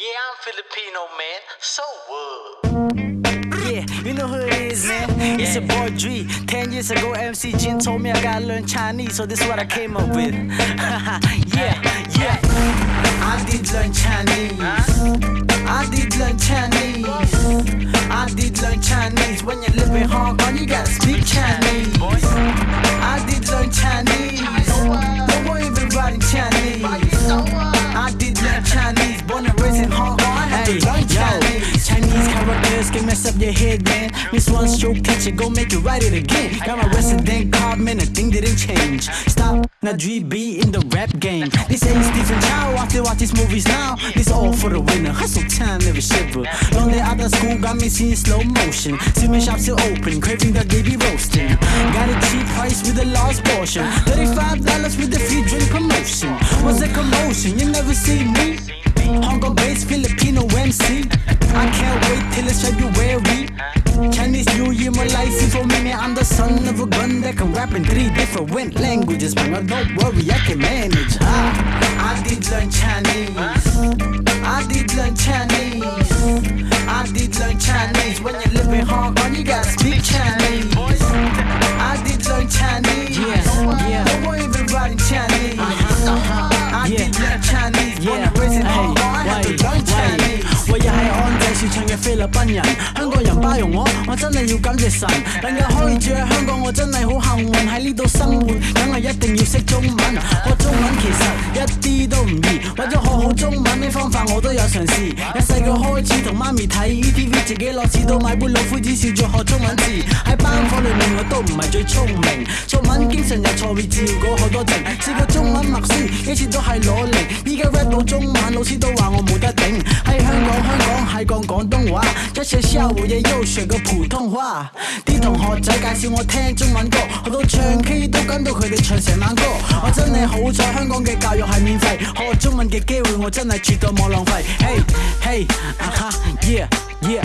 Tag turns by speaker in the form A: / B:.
A: Yeah, I'm Filipino, man. So what?
B: Yeah, you know who it is, man. It's your boy Dre. Ten years ago, MC Jin told me I gotta learn Chinese, so this is what I came up with. yeah, yeah. I did learn Chinese. I did learn Chinese. I did learn Chinese. When you live in Hong Kong, you gotta speak Chinese. I did learn Chinese. Don't worry about writing Chinese. Characters can mess up your head, man. Miss one stroke, catch it, go make it write it again. Got my resident card, man, a thing didn't change. Stop, now be in the rap game. This ain't Stephen Chow, I still watch these movies now. This all for the winner, hustle time, never shiver. Long day out of school, got me seeing slow motion. See my shop still open, craving that baby roasting. Got a cheap price with a large portion. $35 with a free drink promotion. Was a commotion, you never see me. Hong based Filipino MC. I can't wait till it's February. Chinese New Year, license for me. I'm the son of a gun that can rap in three different languages. But don't worry, I can manage. Ah, I did learn Chinese. I did learn Chinese. 安仔市場嘅菲律賓人，香港人包容我，我真係要感謝神。能夠可以住喺香港，我真係好幸運，喺呢度生活，梗係一定要識中文。學中文其實一啲都唔易，為咗學好中文呢方法我都有嘗試。由細個開始同媽咪睇 ETV，自己落次到買杯老夫子笑住學中文字。喺班房裏面我都唔係最聰明，作文經常有錯別字過好多靜，試過中文默書幾次都係攞零，依家 rap 到中文老師都話我冇得頂。喺香港 香港係講廣東話，在學校我也又學個普通话。啲同学仔介绍我听中文歌，學到唱 K 都跟到佢哋唱成晚歌。我真系好彩香港嘅教育系免费，学中文嘅机会我真系绝对冇浪费。Hey hey 啊哈 yeah yeah，